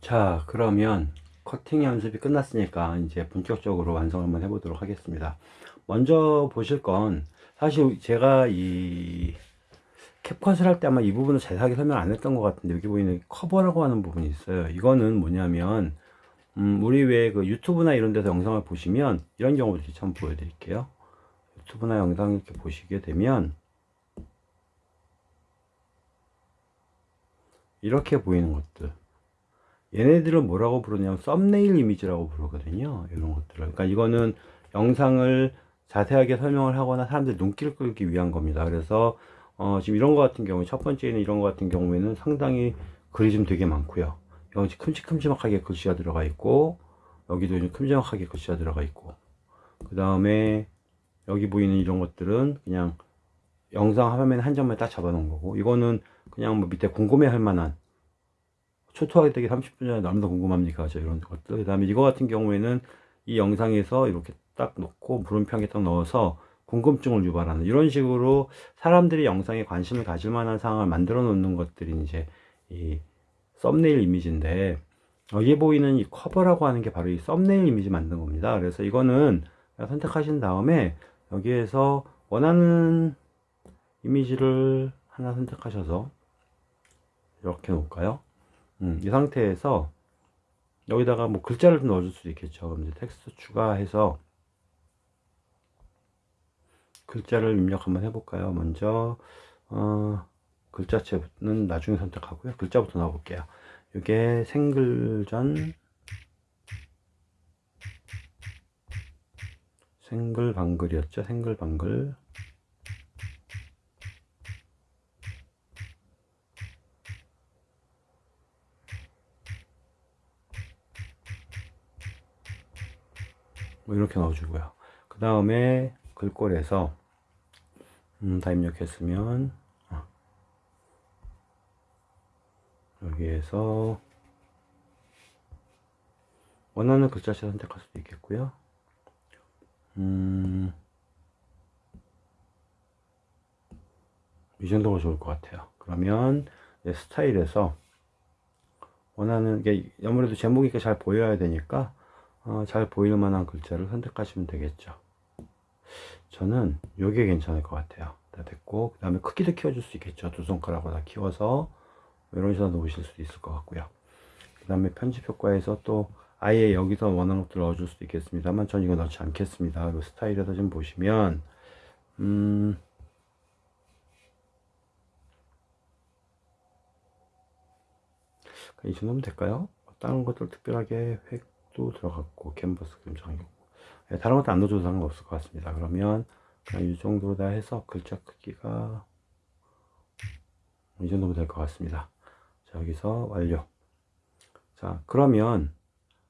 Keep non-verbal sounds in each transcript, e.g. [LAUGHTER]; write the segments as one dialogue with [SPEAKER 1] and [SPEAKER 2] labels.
[SPEAKER 1] 자 그러면 커팅 연습이 끝났으니까 이제 본격적으로 완성을 한번 해보도록 하겠습니다. 먼저 보실 건 사실 제가 이 캡컷을 할 때 아마 이 부분을 자세하게 설명 안 했던 것 같은데 여기 보이는 커버라고 하는 부분이 있어요. 이거는 뭐냐면 음, 우리 왜 그 유튜브나 이런 데서 영상을 보시면 이런 경우를 한번 보여드릴게요. 유튜브나 영상 이렇게 보시게 되면 이렇게 보이는 것들 얘네들은 뭐라고 부르냐면 썸네일 이미지라고 부르거든요. 이런 것들을. 그러니까 이거는 영상을 자세하게 설명을 하거나 사람들 눈길을 끌기 위한 겁니다. 그래서 어, 지금 이런 거 같은 경우 첫 번째는 이런 거 같은 경우에는 상당히 글이 좀 되게 많고요. 여기 큼직큼직하게 글씨가 들어가 있고 여기도 좀 큼직하게 글씨가 들어가 있고. 그 다음에 여기 보이는 이런 것들은 그냥 영상 화면 한 점에 딱 잡아 놓은 거고 이거는 그냥 뭐 밑에 궁금해 할 만한 초토화기 되기 30분 전에 너무나 궁금합니까? 저 이런 것들. 그 다음에 이거 같은 경우에는 이 영상에서 이렇게 딱 놓고 물음표에 딱 넣어서 궁금증을 유발하는 이런 식으로 사람들이 영상에 관심을 가질 만한 상황을 만들어 놓는 것들이 이제 이 썸네일 이미지인데 여기 보이는 이 커버라고 하는 게 바로 이 썸네일 이미지 만든 겁니다. 그래서 이거는 선택하신 다음에 여기에서 원하는 이미지를 하나 선택하셔서 이렇게 놓을까요? 음, 이 상태에서 여기다가 뭐 글자를 좀 넣어줄 수도 있겠죠. 이제 텍스트 추가해서 글자를 입력 한번 해볼까요? 먼저 어, 글자체는 나중에 선택하고요. 글자부터 넣어볼게요. 이게 생글전 생글방글이었죠. 생글방글 뭐 이렇게 넣어주고요. 그 다음에 글꼴에서 음, 다 입력했으면 어, 여기에서 원하는 글자체 선택할 수도 있겠고요. 음, 이 정도가 좋을 것 같아요. 그러면 스타일에서 원하는 게 아무래도 제목이 잘 보여야 되니까 어, 잘 보일 만한 글자를 선택하시면 되겠죠. 저는 요게 괜찮을 것 같아요. 다 됐고 그 다음에 크기도 키워줄 수 있겠죠. 두 손가락으로 다 키워서 이런 식으로 놓으실 수도 있을 것 같고요. 그 다음에 편집 효과에서 또 아예 여기서 원하는 것들 넣어줄 수도 있겠습니다만 전 이거 넣지 않겠습니다. 그 스타일에서 좀 보시면 음, 이 정도면 될까요? 다른 것들 특별하게 획 또 들어갔고 캔버스 그림장이고. 네, 다른 것도 안 넣어줘도 상관없을 것 같습니다. 그러면 그냥 이 정도 다 해서 글자 크기가 이 정도면 될 것 같습니다. 자 여기서 완료. 자 그러면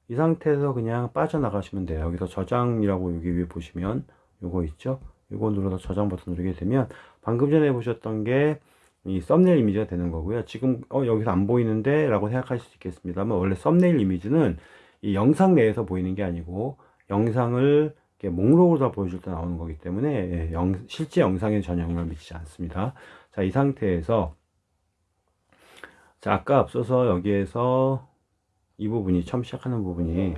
[SPEAKER 1] 이 상태에서 그냥 빠져나가시면 돼요. 여기서 저장이라고 여기 위에 보시면 요거 있죠? 요거 눌러서 저장 버튼 누르게 되면 방금 전에 보셨던 게 이 썸네일 이미지가 되는 거고요. 지금 어 여기서 안 보이는데 라고 생각하실 수 있겠습니다만 원래 썸네일 이미지는 이 영상 내에서 보이는 게 아니고 영상을 목록으로 다 보여줄 때 나오는 거기 때문에 예, 영, 실제 영상에 전혀 영향을 미치지 않습니다. 자 이 상태에서 자 아까 앞서서 여기에서 이 부분이 처음 시작하는 부분이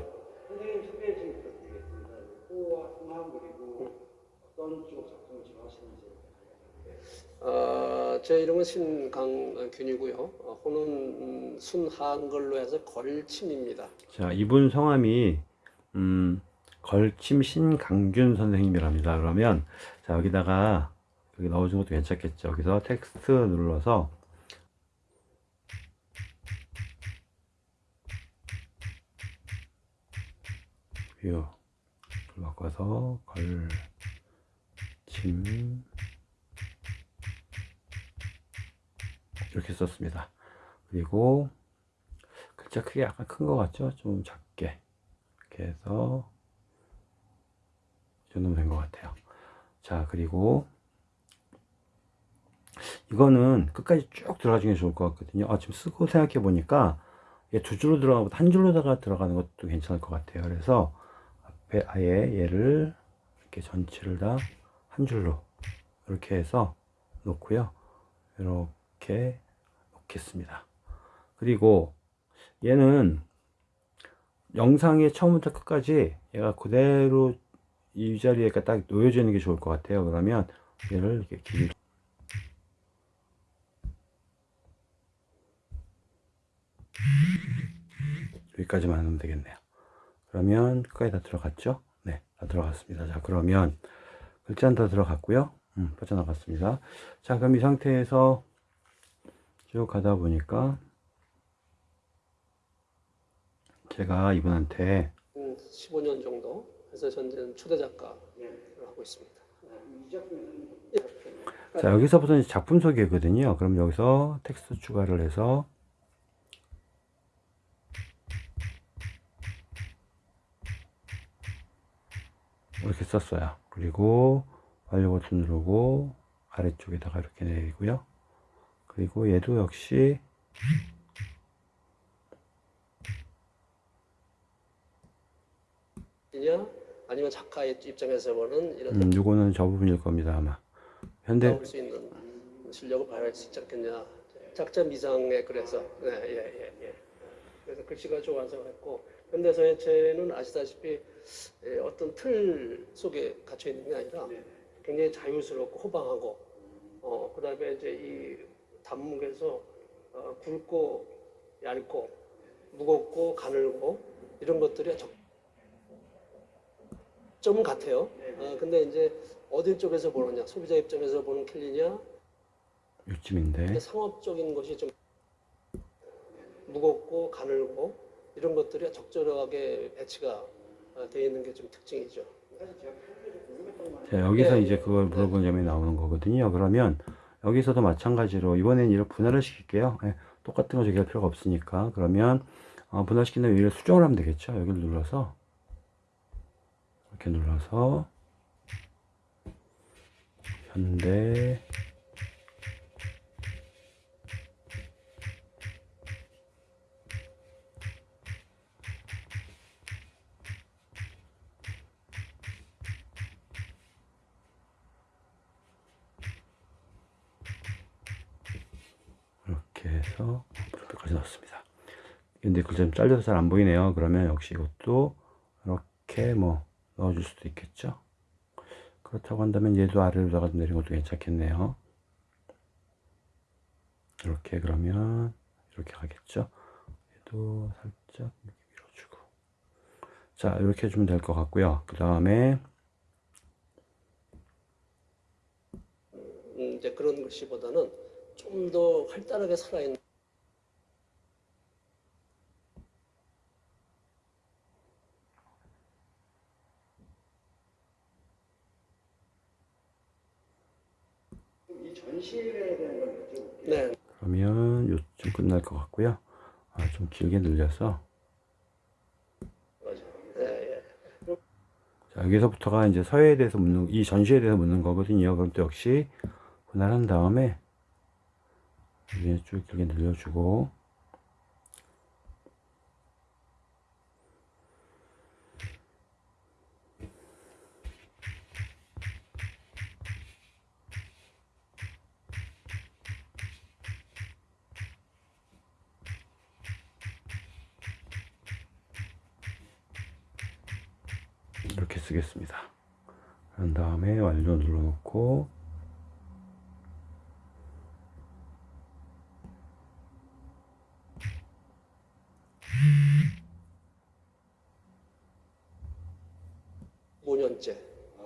[SPEAKER 2] 제 이름은 신강균이고요. 어, 호는 음, 순한글로 해서 걸침입니다.
[SPEAKER 1] 자, 이분 성함이 음, 걸침 신강균 선생님이랍니다. 그러면 자 여기다가 여기 넣어준 것도 괜찮겠죠. 여기서 텍스트 눌러서 view 바꿔서 걸침 이렇게 썼습니다. 그리고 글자 크기 약간 큰 것 같죠? 좀 작게. 이렇게 해서 이 정도면 된 것 같아요. 자 그리고 이거는 끝까지 쭉 들어가주는 게 좋을 것 같거든요. 아, 지금 쓰고 생각해 보니까 두 줄로 들어가고 한 줄로다가 들어가는 것도 괜찮을 것 같아요. 그래서 앞에 아예 얘를 이렇게 전체를 다 한 줄로 이렇게 해서 놓고요. 이렇게 놓겠습니다. 그리고 얘는 영상의 처음부터 끝까지 얘가 그대로 이 자리에 딱 놓여져 있는 게 좋을 것 같아요. 그러면 얘를 이렇게 길이 여기까지만 하면 되겠네요. 그러면 끝까지 다 들어갔죠? 네, 다 들어갔습니다. 자, 그러면 글자는 다 들어갔고요. 음, 빠져나갔습니다. 자, 그럼 이 상태에서 쭉 가다 보니까 제가 이분한테
[SPEAKER 2] 음, 15년 정도 해서 현재는 초대 작가를 하고 있습니다.
[SPEAKER 1] 자 여기서부터 이제 작품 소개거든요. 그럼 여기서 텍스트 추가를 해서 이렇게 썼어요. 그리고 완료 버튼 누르고 아래쪽에다가 이렇게 내리고요. 그리고 얘도 역시
[SPEAKER 2] 아니면 작가의 입장에서 보는 이런
[SPEAKER 1] 음, 요거는 저 부분일 겁니다 아마. 현대
[SPEAKER 2] 나올 수 있는 실력을 발휘할 수 있지 않겠냐. 작자 미상에 그래서 네, 예, 예, 예. 그래서 글씨가 좋아서 했고 현대서예체는 아시다시피 예, 어떤 틀 속에 갇혀 있는 게 아니라 굉장히 자유스럽고 호방하고 어 그다음에 이제 이 단목에서 어, 굵고 얇고 무겁고 가늘고 이런 것들이 적 점은 같아요. 어, 근데 이제 어디 쪽에서 보느냐, 소비자 입장에서 보는 캘리냐,
[SPEAKER 1] 요쯤인데
[SPEAKER 2] 상업적인 것이 좀 무겁고 가늘고 이런 것들이 적절하게 배치가 어, 되어 있는 게 좀 특징이죠.
[SPEAKER 1] 자, 여기서
[SPEAKER 2] 네.
[SPEAKER 1] 이제 그걸 물어본 점이 나오는 거거든요. 그러면 여기서도 마찬가지로 이번엔 이렇게 분할을 시킬게요. 예, 똑같은 거 저기 할 필요가 없으니까. 그러면 어, 분할시킨 다음에 여기를 수정을 하면 되겠죠. 여기를 눌러서 이렇게 눌러서 현대 해서 프로필까지 넣었습니다. 근데 글자 좀 잘려서 잘 안 보이네요. 그러면 역시 이것도 이렇게 뭐 넣어줄 수도 있겠죠. 그렇다고 한다면 얘도 아래로 다가 내린 것도 괜찮겠네요. 이렇게 그러면 이렇게 가겠죠. 얘도 살짝 밀어주고. 자, 이렇게 해주면 될 것 같고요. 그 다음에
[SPEAKER 2] 음, 이제 그런 글씨보다는 좀 더 활달하게 살아있는. 네,
[SPEAKER 1] 그러면 요쯤 끝날 것 같고요. 아, 좀 길게 늘려서
[SPEAKER 2] 맞아. 예, 예.
[SPEAKER 1] 자, 여기서부터가 이제 서예에 대해서 묻는, 이 전시에 대해서 묻는 거거든요. 그럼 또 역시 분할한 다음에 위에 쭉 길게 늘려주고 이렇게 쓰겠습니다. 그런 다음에 완료 눌러놓고
[SPEAKER 2] 오 년째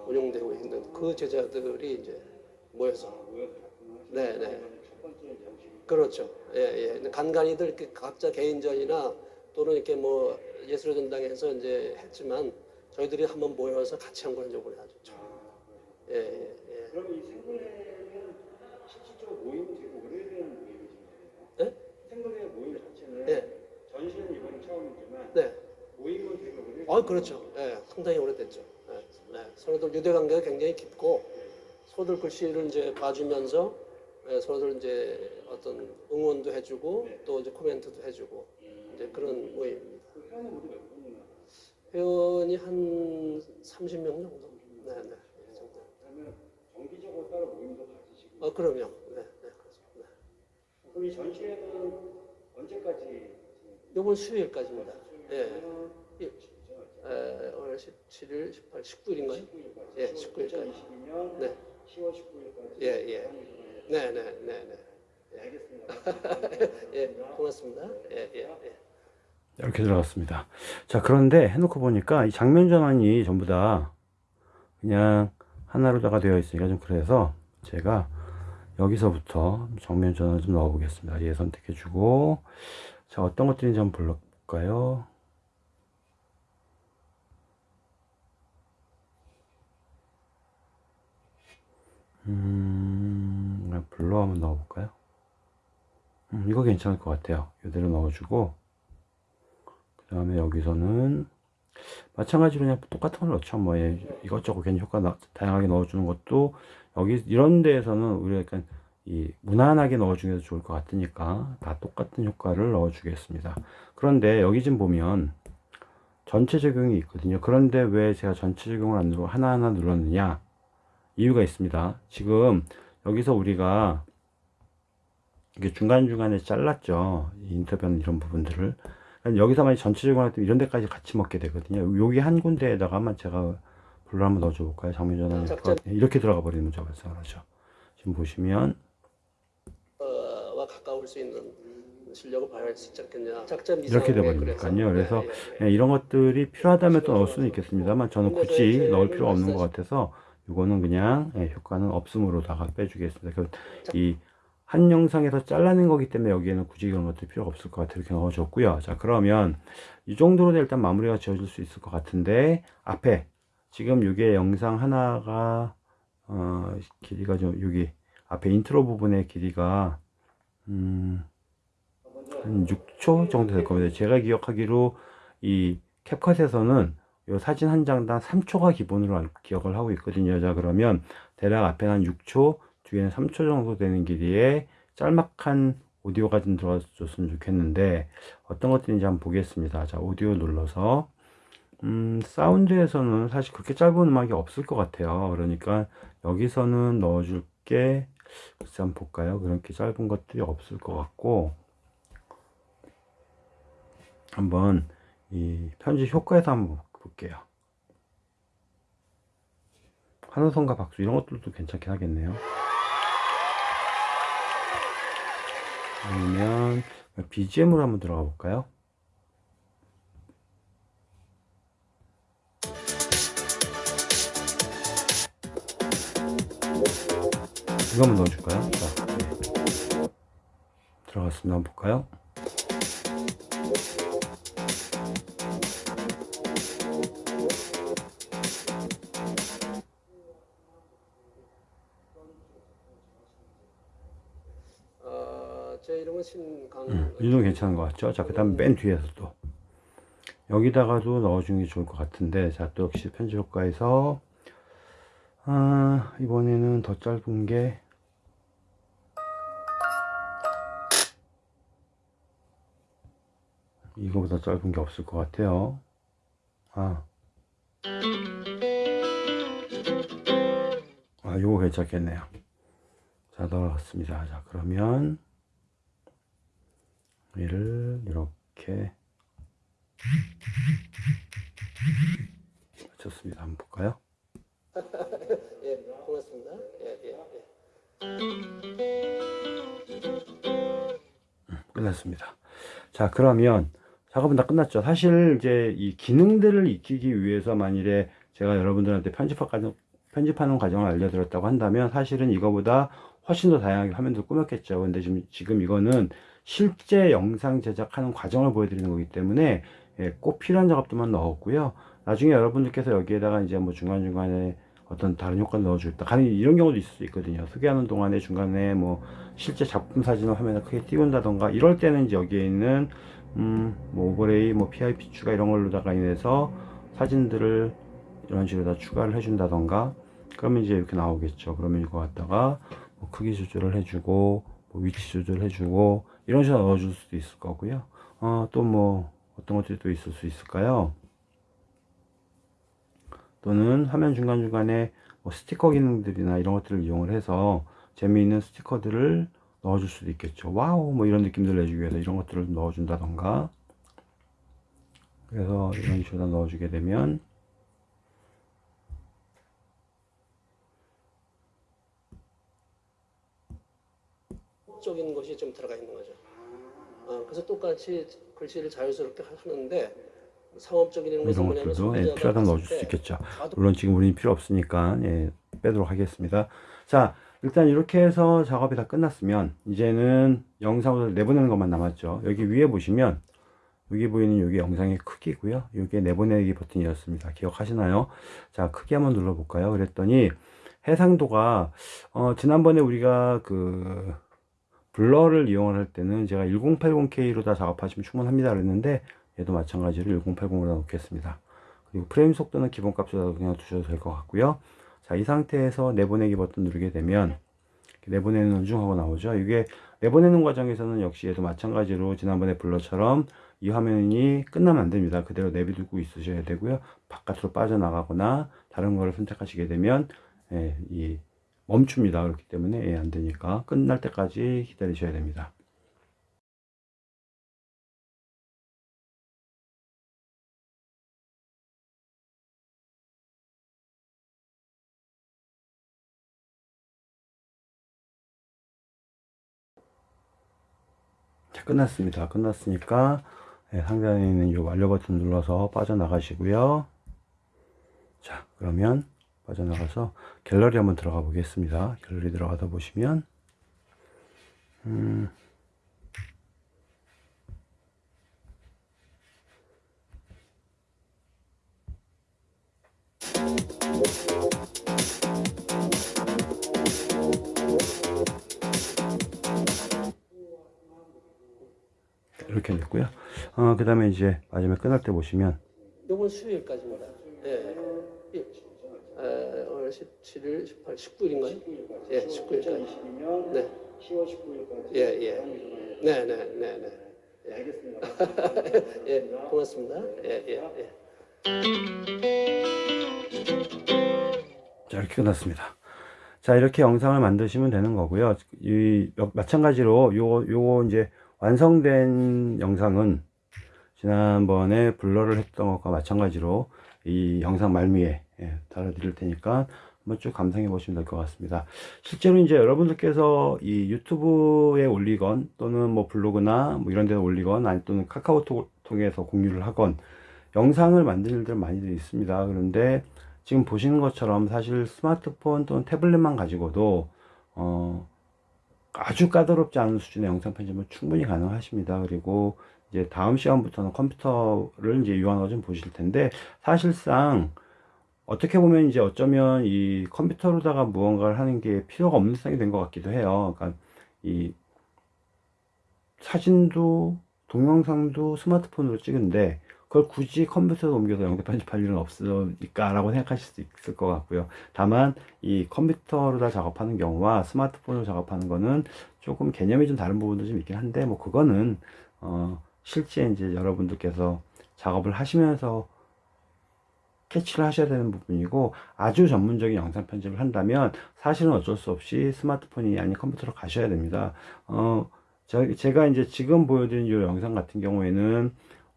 [SPEAKER 2] 운영되고 있는 그 제자들이 이제 모여서 네, 네.
[SPEAKER 3] 첫 번째 전시.
[SPEAKER 2] 그렇죠. 예, 예. 간간히들 이렇게 각자 개인전이나 또는 이렇게 뭐 예술의 전당에서 이제 했지만 저희들이 한번 모여서 같이 한건 이번에 아주 처음. 예, 예, 예.
[SPEAKER 3] 그럼 이 생분해는 실질적으로 모임이 되고 오래된 모임이신 거예요?
[SPEAKER 2] 네?
[SPEAKER 3] 생분해 모임 자체는
[SPEAKER 2] 네.
[SPEAKER 3] 전시는 이번이 처음이지만
[SPEAKER 2] 네.
[SPEAKER 3] 모임은 되게 오래된
[SPEAKER 2] 아, 그렇죠. 예, 상당히 오래됐죠. 서로들 유대 관계가 굉장히 깊고 서로들 글씨를 이제 봐주면서 예, 서로들 이제 어떤 응원도 해주고 또 이제 코멘트도 해주고 이제 그런 모임입니다.
[SPEAKER 3] 회원이
[SPEAKER 2] 한 30명 정도. 네, 네.
[SPEAKER 3] 그러면 정기적으로 따로 모임도 가지시고
[SPEAKER 2] 아, 그럼요. 네, 네, 그렇죠. 네.
[SPEAKER 3] 그럼 이 전시회는 언제까지
[SPEAKER 2] 이번 수요일까지입니다. 예. 이- 에, 오늘 17일, 18, 19일인가요? 예, 19일까지.
[SPEAKER 3] 2022년
[SPEAKER 2] 네.
[SPEAKER 3] 10월 19일까지.
[SPEAKER 2] 예, 예. 네, 네, 네, 네.
[SPEAKER 3] 알겠습니다. [LAUGHS]
[SPEAKER 2] 예, 고맙습니다. 예, 예, 예.
[SPEAKER 1] 이렇게 들어갔습니다. 자, 그런데 해놓고 보니까 이 장면 전환이 전부 다 그냥 하나로다가 되어 있으니까 좀 그래서 제가 여기서부터 정면 전환을 좀 넣어 보겠습니다. 얘 선택해주고, 자, 어떤 것들인지 한번 불러볼까요? 음, 블러 한번 넣어볼까요? 음, 이거 괜찮을 것 같아요. 이대로 넣어주고, 그 다음에 여기서는 마찬가지로 그냥 똑같은 걸 넣죠. 뭐 예, 이것저것 괜히 효과 나- 다양하게 넣어주는 것도 여기 이런 데에서는 우리가 약간 이 무난하게 넣어주는 게 좋을 것 같으니까 다 똑같은 효과를 넣어주겠습니다. 그런데 여기 좀 보면 전체 적용이 있거든요. 그런데 왜 제가 전체 적용을 안 누르고 하나하나 눌렀느냐? 이유가 있습니다. 지금 여기서 우리가 이게 중간중간에 잘랐죠. 이 인터뷰하는 이런 부분들을. 그러니까 여기서 만약 전체적으로 할 때 이런 데까지 같이 먹게 되거든요. 여기 한 군데에다가만 제가 불을 한번 넣어줘 볼까요? 장면 전환. 이렇게 들어가 버리는 문제가 발생하죠. 지금 보시면
[SPEAKER 2] 어, 와 가까울 수 있는 실력을 발휘할 수 있지 않겠냐.
[SPEAKER 1] 이렇게 돼버리니까요. 그래서
[SPEAKER 2] 예. 예,
[SPEAKER 1] 이런 것들이 필요하다면 또 넣을 수는 있겠습니다만 저는 굳이 넣을 필요가 없는 것 같아서 이거는 그냥 예, 효과는 없음으로다가 빼주겠습니다. 그이한 영상에서 잘라낸 거기 때문에 여기에는 굳이 이런 것들 필요가 없을 것 같아요. 이렇게 넣어줬고요. 자 그러면 이 정도로 일단 마무리가 지어질 수 있을 것 같은데 앞에 지금 이게 영상 하나가 어, 길이가 좀 여기 앞에 인트로 부분의 길이가 음, 한 6초 정도 될 겁니다. 제가 기억하기로 이 캡컷에서는 이 사진 한 장당 3초가 기본으로 알- 기억을 하고 있거든요. 자, 그러면 대략 앞에는 한 6초, 뒤에는 3초 정도 되는 길이에 짤막한 오디오가 좀 들어갔으면 좋겠는데 어떤 것들인지 한번 보겠습니다. 자, 오디오 눌러서 음, 사운드에서는 사실 그렇게 짧은 음악이 없을 것 같아요. 그러니까 여기서는 넣어줄 게 글쎄 한번 볼까요? 그렇게 짧은 것들이 없을 것 같고 한번 이 편집 효과에서 한번 볼게요. 환호성과 박수 이런 것들도 괜찮긴 하겠네요. 아니면 BGM으로 한번 들어가 볼까요? 이거 한번 넣어줄까요? 자, 네. 들어갔습니다. 한번 볼까요?
[SPEAKER 2] 어, 제 이름은 신강.
[SPEAKER 1] 음, 이 정도 괜찮은 것 같죠? 자, 그 다음 맨 뒤에서 또 여기다가도 넣어주는 게 좋을 것 같은데 자, 또 역시 편집 효과에서 아, 이번에는 더 짧은 게 이거보다 짧은 게 없을 것 같아요. 아, 아, 요거 괜찮겠네요. 자, 넣어봤습니다. 자, 그러면 얘를 이렇게 맞췄습니다. 한번 볼까요? [LAUGHS]
[SPEAKER 2] 예, 고맙습니다. 예, 예, 예.
[SPEAKER 1] 끝났습니다. 자, 그러면 작업은 다 끝났죠. 사실 이제 이 기능들을 익히기 위해서 만일에 제가 여러분들한테 편집하, 편집하는 과정을 알려드렸다고 한다면 사실은 이거보다 훨씬 더 다양하게 화면도 꾸몄겠죠. 근데 지금, 지금 이거는 실제 영상 제작하는 과정을 보여드리는 거기 때문에 예, 꼭 필요한 작업들만 넣었고요. 나중에 여러분들께서 여기에다가 이제 뭐 중간중간에 어떤 다른 효과를 넣어주겠다. 가능 이런 경우도 있을 수 있거든요. 소개하는 동안에 중간에 뭐 실제 작품 사진을 화면에 크게 띄운다던가 이럴 때는 이제 여기에 있는 음, 뭐 오버레이, 뭐 PIP 추가 이런 걸로다가 인해서 사진들을 이런 식으로 다 추가를 해준다던가 그러면 이제 이렇게 나오겠죠. 그러면 이거 갖다가 뭐 크기 조절을 해주고 뭐 위치 조절해주고 이런 식으로 넣어줄 수도 있을 거고요. 어, 또 뭐 어떤 것들이 또 있을 수 있을까요? 또는 화면 중간중간에 뭐 스티커 기능들이나 이런 것들을 이용을 해서 재미있는 스티커들을 넣어줄 수도 있겠죠. wow, 뭐 이런 느낌들 내주기 위해서 이런 것들을 넣어준다던가 그래서 이런 식으로 넣어주게 되면
[SPEAKER 2] 적인 것이 좀 들어가 있는 거죠. 어, 그래서 똑같이 글씨를 자연스럽게 하는데 상업적인 것은
[SPEAKER 1] 이런
[SPEAKER 2] 뭐냐면
[SPEAKER 1] 것들도 예, 필요하다면 넣어줄
[SPEAKER 2] 수때
[SPEAKER 1] 있겠죠. 물론 지금 우리는 필요 없으니까 예, 빼도록 하겠습니다. 자, 일단 이렇게 해서 작업이 다 끝났으면 이제는 영상을 내보내는 것만 남았죠. 여기 위에 보시면 여기 보이는 여기 영상의 크기고요. 이게 내보내기 버튼이었습니다. 기억하시나요? 자, 크기 한번 눌러볼까요? 그랬더니 해상도가 어, 지난번에 우리가 그 블러를 이용할 때는 제가 1080K로 다 작업하시면 충분합니다 그랬는데 얘도 마찬가지로 1080으로 놓겠습니다. 그리고 프레임 속도는 기본값으로 그냥 두셔도 될 것 같고요. 자, 이 상태에서 내보내기 버튼 누르게 되면 내보내는 중 하고 나오죠. 이게 내보내는 과정에서는 역시 얘도 마찬가지로 지난번에 블러처럼 이 화면이 끝나면 안 됩니다. 그대로 내비두고 있으셔야 되고요. 바깥으로 빠져나가거나 다른 거를 선택하시게 되면 예, 이 멈춥니다. 그렇기 때문에 예, 안 되니까 끝날 때까지 기다리셔야 됩니다. 자, 끝났습니다. 끝났으니까 예, 상단에 있는 이 완료 버튼 눌러서 빠져나가시고요. 자, 그러면 빠져나가서 갤러리 한번 들어가 보겠습니다. 갤러리 들어가다 보시면 음, 이렇게 됐고요. 어, 그 다음에 이제 마지막에 끝날 때 보시면
[SPEAKER 2] 이번 수요일까지입니다. 예. 예. 에, 오늘 17일, 18, 19일인가요? 예, 19일까지.
[SPEAKER 3] 2022년
[SPEAKER 2] 네.
[SPEAKER 3] 10월 19일까지
[SPEAKER 2] 예, 예. 네, 네, 네, 네.
[SPEAKER 3] 네, 알겠습니다. [LAUGHS]
[SPEAKER 2] 예, 고맙습니다. 예, 예, 예.
[SPEAKER 1] 자, 이렇게 끝났습니다. 자, 이렇게 영상을 만드시면 되는 거고요. 이, 여- 마찬가지로 요, 요 이제 완성된 영상은 지난번에 블러를 했던 것과 마찬가지로 이 영상 말미에 예, 달아드릴 테니까 한번 쭉 감상해 보시면 될 것 같습니다. 실제로 이제 여러분들께서 이 유튜브에 올리건 또는 뭐 블로그나 뭐 이런 데서 올리건 아니 또는 카카오톡을 통해서 공유를 하건 영상을 만드는 일들 많이들 있습니다. 그런데 지금 보시는 것처럼 사실 스마트폰 또는 태블릿만 가지고도 어, 아주 까다롭지 않은 수준의 영상 편집은 충분히 가능하십니다. 그리고 이제 다음 시간부터는 컴퓨터를 이제 유한하게 좀 보실 텐데 사실상 어떻게 보면 이제 어쩌면 이 컴퓨터로다가 무언가를 하는 게 필요가 없는 세상이 된 것 같기도 해요. 그러니까 이 사진도 동영상도 스마트폰으로 찍은데 그걸 굳이 컴퓨터로 옮겨서 영상 편집할 일은 없으니까 라고 생각하실 수 있을 것 같고요. 다만 이 컴퓨터로다 작업하는 경우와 스마트폰으로 작업하는 거는 조금 개념이 좀 다른 부분도 좀 있긴 한데 뭐 그거는 어 실제 이제 여러분들께서 작업을 하시면서 캐치를 하셔야 되는 부분이고 아주 전문적인 영상 편집을 한다면 사실은 어쩔 수 없이 스마트폰이 아닌 컴퓨터로 가셔야 됩니다. 어, 저, 제가 이제 지금 보여드린 이 영상 같은 경우에는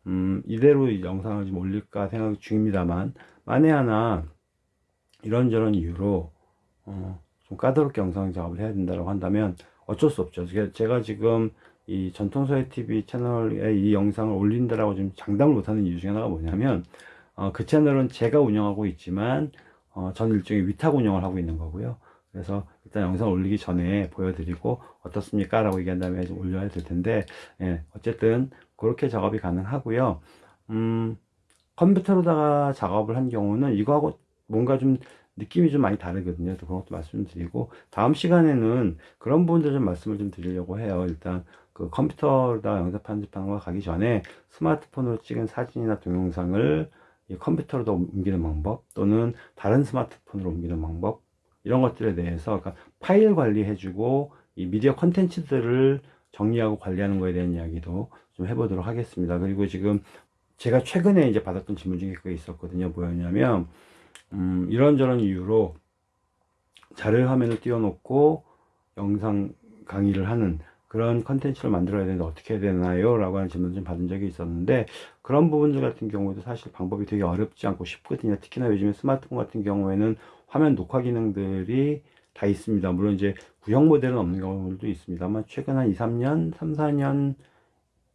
[SPEAKER 1] 음, 이대로 이 영상을 좀 올릴까 생각 중입니다만 만에 하나 이런저런 이유로 어, 좀 까다롭게 영상 작업을 해야 된다고 한다면 어쩔 수 없죠. 제가, 지금 이 전통서예 TV 채널에 이 영상을 올린다라고 지금 장담을 못하는 이유 중에 하나가 뭐냐면 어, 그 채널은 제가 운영하고 있지만 어, 저는 일종의 위탁 운영을 하고 있는 거고요. 그래서 일단 영상 올리기 전에 보여드리고 어떻습니까? 라고 얘기한 다음에 좀 올려야 될 텐데 예, 어쨌든 그렇게 작업이 가능하고요. 음, 컴퓨터로다가 작업을 한 경우는 이거하고 뭔가 좀 느낌이 좀 많이 다르거든요. 또 그런 것도 말씀드리고 다음 시간에는 그런 부분들 좀 말씀을 좀 드리려고 해요. 일단 그 컴퓨터로다가 영상 편집하는 거 가기 전에 스마트폰으로 찍은 사진이나 동영상을 이 컴퓨터로도 옮기는 방법 또는 다른 스마트폰으로 옮기는 방법 이런 것들에 대해서 그러니까 파일 관리해주고 이 미디어 컨텐츠들을 정리하고 관리하는 거에 대한 이야기도 좀 해보도록 하겠습니다. 그리고 지금 제가 최근에 이제 받았던 질문 중에 그게 있었거든요. 뭐였냐면 음, 이런저런 이유로 자료 화면을 띄워놓고 영상 강의를 하는 그런 컨텐츠를 만들어야 되는데 어떻게 해야 되나요? 라고 하는 질문을 좀 받은 적이 있었는데 그런 부분들 같은 경우에도 사실 방법이 되게 어렵지 않고 쉽거든요. 특히나 요즘에 스마트폰 같은 경우에는 화면 녹화 기능들이 다 있습니다. 물론 이제 구형 모델은 없는 경우들도 있습니다만 최근 한 2, 3년, 3, 4년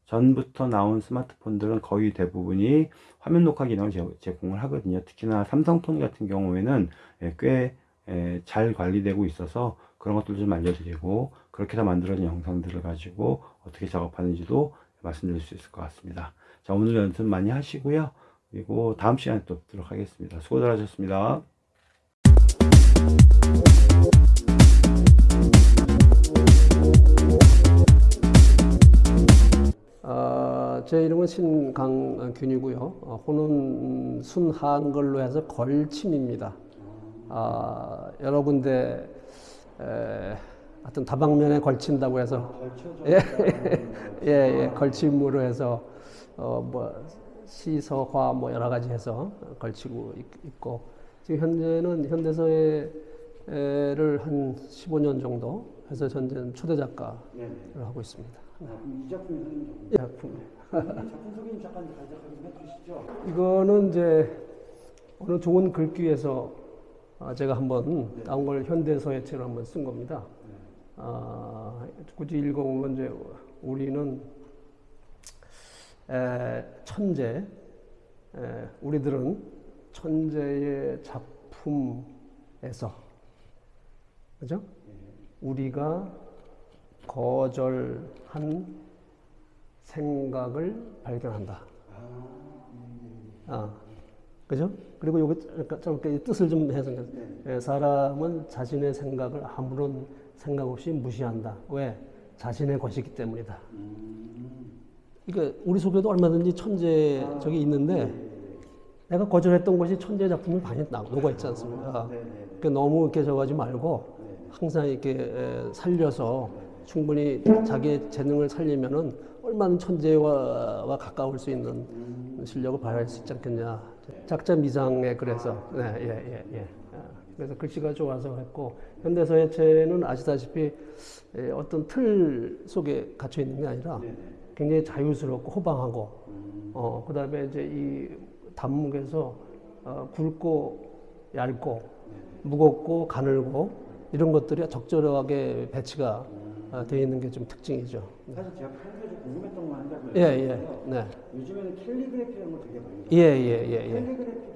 [SPEAKER 1] 전부터 나온 스마트폰들은 거의 대부분이 화면 녹화 기능을 제- 제공을 하거든요. 특히나 삼성폰 같은 경우에는 예, 꽤 예, 잘 관리되고 있어서 그런 것들 좀 알려드리고 그렇게 해서 만들어진 영상들을 가지고 어떻게 작업하는지도 말씀드릴 수 있을 것 같습니다. 자, 오늘 연습 많이 하시고요. 그리고 다음 시간에 또 뵙도록 하겠습니다. 수고들 하셨습니다.
[SPEAKER 2] 어, 제 이름은 신강균이고요. 어, 호는 순한글로 해서 걸침입니다. 아, 여러 군데 에, 하여튼 다방면에 걸친다고 해서 예, [LAUGHS] 예, 예, 걸침으로 해서 어, 뭐 시서화 뭐 여러 가지 해서 걸치고 있- 있고 지금 현재는 현대서예를 한 15년 정도 해서 현재는 초대 작가를. 하고 있습니다.
[SPEAKER 3] 아, 이 작품이
[SPEAKER 2] 이 작품.
[SPEAKER 3] 작품. 작품 소개 좀 잠깐 간략하게 좀 해주시죠.
[SPEAKER 2] 이거는 이제 어느 좋은 글귀에서 아, 제가 한번 나온 걸 현대서예체로 한번 쓴 겁니다. 아, 굳이 읽어보면 이제 우리는 에, 천재, 에, 우리들은 천재의 작품에서, 그죠? 우리가 거절한 생각을 발견한다. 아, 그죠? 그리고 그러니까 짧게 뜻을 좀 해서 예, 사람은 자신의 생각을 아무런 생각 없이 무시한다. 왜? 자신의 것이기 때문이다. 그러니까 우리 속에도 얼마든지 천재 저기 있는데 내가 거절했던 것이 천재 작품이 많이 나- 녹아 있지 않습니까? 그러니까 너무 이렇게 저거하지 말고 항상 이렇게 에, 살려서 충분히 자기의 재능을 살리면은 얼마나 천재와 와 가까울 수 있는 실력을 발휘할 수 있지 않겠냐. 작자 미상에 그래서 네, 예, 예, 예. 아, 그래서 글씨가 좋아서 했고 현대서예 체는 아시다시피 에, 어떤 틀 속에 갇혀 있는 게 아니라 굉장히 자유스럽고 호방하고 어 그다음에 이제 이 단목에서 어, 굵고 얇고 무겁고 가늘고 이런 것들이 적절하게 배치가 어, 되어 있는 게 좀 특징이죠.
[SPEAKER 3] 사실 제가 평소에 좀 궁금했던 거 한다고
[SPEAKER 2] 예, 예, 네,
[SPEAKER 3] 요즘에는 캘리그래피라는 걸 되게 많이
[SPEAKER 2] 예, 예, 예, 예.
[SPEAKER 3] 캘리그래피도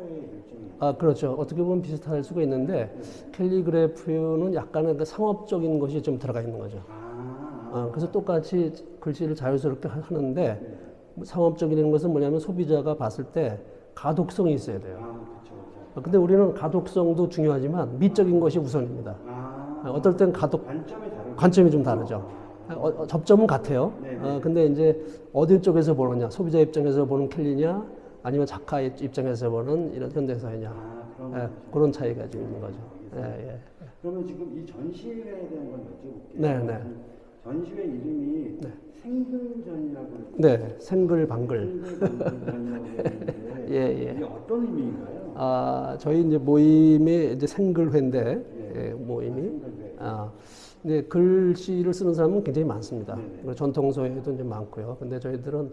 [SPEAKER 3] 일종이에요.
[SPEAKER 2] 아, 그렇죠. 어떻게 보면 비슷할 수가 있는데 캘리그래프는 약간의 그 상업적인 것이 좀 들어가 있는 거죠.
[SPEAKER 3] 아,
[SPEAKER 2] 어, 그래서 똑같이 글씨를 자유스럽게 하- 하는데 상업적인 것은 뭐냐면 소비자가 봤을 때 가독성이 있어야 돼요.
[SPEAKER 3] 아, 그렇죠, 그렇죠.
[SPEAKER 2] 어, 근데 우리는 가독성도 중요하지만 미적인 것이 우선입니다.
[SPEAKER 3] 아,
[SPEAKER 2] 어, 어떨 땐 가독
[SPEAKER 3] 관점이
[SPEAKER 2] 좀 다르죠. 어, 어, 접점은 같아요.
[SPEAKER 3] 네,
[SPEAKER 2] 어, 근데 이제 어디 쪽에서 보느냐, 소비자 입장에서 보는 캘리냐, 아니면 작가 입- 입장에서 보는 이런 현대사회냐,
[SPEAKER 3] 아, 그럼
[SPEAKER 2] 예, 그런 차이가 좀 있는 거죠. 예, 예.
[SPEAKER 3] 그러면 지금 이 전시회에 대한 건 여쭤볼게요.
[SPEAKER 2] 네, 네.
[SPEAKER 3] 전시회 이름이 생글전이라고
[SPEAKER 2] 네, 생글방글. [LAUGHS] 예, 예.
[SPEAKER 3] 이게 어떤 의미인가요?
[SPEAKER 2] 아, 저희 이제 모임이 이제 생글회인데, 예, 모임이. 아, 근데 글씨를 쓰는 사람은 굉장히 많습니다. 그리고 전통소에도 이제 많고요. 근데 저희들은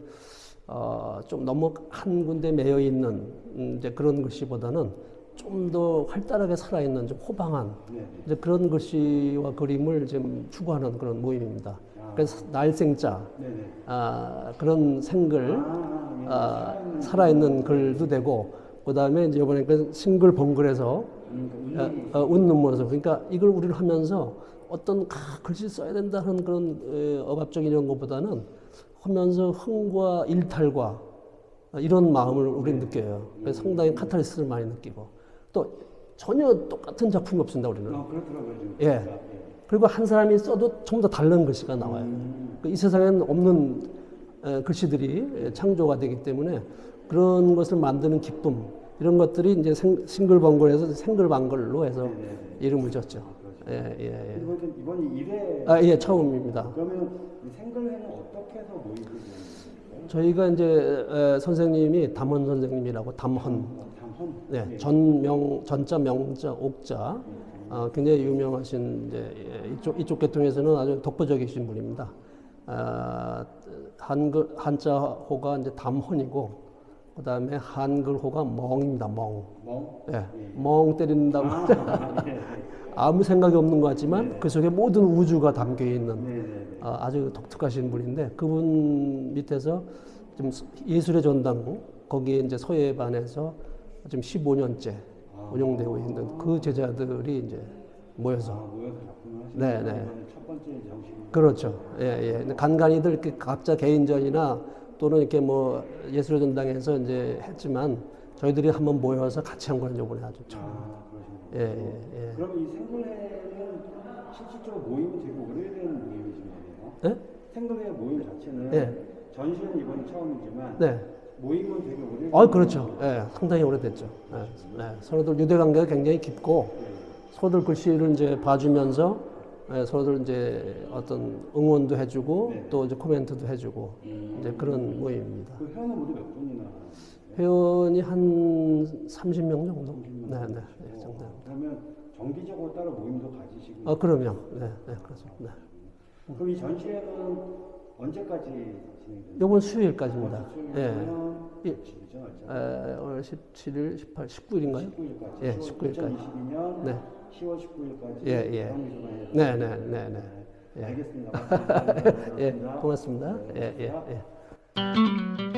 [SPEAKER 2] 어, 좀 너무 한 군데 매여 있는 음, 이제 그런 글씨보다는 좀 더 활달하게 살아있는 좀 호방한
[SPEAKER 3] 네.
[SPEAKER 2] 이제 그런 글씨와 그림을 좀 추구하는 그런 모임입니다. 그래서 날생자
[SPEAKER 3] 네네.
[SPEAKER 2] 아, 그런 생글
[SPEAKER 3] 아, 예.
[SPEAKER 2] 아, 살아있는 글도 되고 그 다음에 이제 이번에 그 싱글벙글에서
[SPEAKER 3] 음,
[SPEAKER 2] 어, 어, 웃는 모습. 그러니까 이걸 우리는 하면서 어떤 아, 글씨 써야 된다는 그런 에, 억압적인 이런 것보다는 하면서 흥과 일탈과 어, 이런 마음을 우리는 느껴요. 그래서 상당히 카타르시스를 많이 느끼고 또 전혀 똑같은 작품이 없습니다 우리는.
[SPEAKER 3] 아, 그렇더라고요. 지금.
[SPEAKER 2] 예. 그리고 한 사람이 써도 전부 다 다른 글씨가 나와요. 그이 세상에는 없는 에, 글씨들이 에, 창조가 되기 때문에 그런 것을 만드는 기쁨 이런 것들이 이제 생, 싱글벙글에서 생글방글로 해서 이름을 졌죠. 예, 예, 예.
[SPEAKER 3] 이번 이번이 1회
[SPEAKER 2] 아, 예, 처음입니다.
[SPEAKER 3] 그러면 이 생글회는 어떻게 해서 모이게 되는?
[SPEAKER 2] 저희가 이제 에, 선생님이 담헌 선생님이라고 담헌,
[SPEAKER 3] 담헌.
[SPEAKER 2] 네, 전명 전자 명자 옥자 어, 굉장히 유명하신 이제 예, 이쪽 이쪽 계통에서는 아주 독보적이신 분입니다. 아, 한글 한자 호가 이제 담혼이고 그 다음에 한글호가 멍입니다. 멍.
[SPEAKER 3] 멍?
[SPEAKER 2] 예, 멍 때린다고
[SPEAKER 3] 아, 네, 네. [LAUGHS]
[SPEAKER 2] 아무 생각이 없는 것 같지만 그 속에 모든 우주가 담겨 있는
[SPEAKER 3] 네, 네, 네.
[SPEAKER 2] 아, 아주 독특하신 분인데 그분 밑에서 좀 예술의 전당고 거기에 이제 서예반에서 지금 15년째 운영되고 있는 그 제자들이 이제 모여서
[SPEAKER 3] 아, 모여서 작품을 하시는
[SPEAKER 2] 네, 네.
[SPEAKER 3] 이번에 첫 번째 정식.
[SPEAKER 2] 그렇죠. 예, 예. 이렇게 각자 개인전이나 또는 이렇게 뭐 예술의 전당에서 이제 했지만 저희들이 한번 모여서 같이 한건 이번에 아주 처음.
[SPEAKER 3] 아.
[SPEAKER 2] 예, 예, 예.
[SPEAKER 3] 그러면 이 생글회는 실질적으로 모임이 되게 오래된 모임이신 거네요?
[SPEAKER 2] 예?
[SPEAKER 3] 생글회 모임 자체는
[SPEAKER 2] 예.
[SPEAKER 3] 전시는 이번이 처음이지만
[SPEAKER 2] 네.
[SPEAKER 3] 모임은 되게 오래된
[SPEAKER 2] 아, 그렇죠. 예, 상당히 오래됐죠. 예, 네. 서로들 유대 관계가 굉장히 깊고 서로들 글씨를 이제 봐주면서 예, 서로들 이제 어떤 응원도 해주고
[SPEAKER 3] 네.
[SPEAKER 2] 또 이제 코멘트도 해주고
[SPEAKER 3] 음.
[SPEAKER 2] 이제 그런 모임입니다.
[SPEAKER 3] 그 회원은 모두 몇 분이나?
[SPEAKER 2] 회원이 한 30명 정도. 네, 네, 네, 정도.
[SPEAKER 3] 그러면 정기적으로 따로 모임도 가지시고
[SPEAKER 2] 아, 그럼요. 네, 네, 그렇습니다. 네.
[SPEAKER 3] 그럼 이 전시회는 언제까지 진행됩니까?
[SPEAKER 2] 요번 수요일까지입니다. 예. 예.
[SPEAKER 3] 예.
[SPEAKER 2] 에, 오늘 17일, 18, 19일인가요?
[SPEAKER 3] 19일까지.
[SPEAKER 2] 예, 19일까지.
[SPEAKER 3] 2022년
[SPEAKER 2] 네.
[SPEAKER 3] 10월 19일까지.
[SPEAKER 2] 예, 예. 네, 네, 네, 네. 예.
[SPEAKER 3] 알겠습니다. [LAUGHS] 고맙습니다.
[SPEAKER 2] 예, 고맙습니다. 예, 예, 예.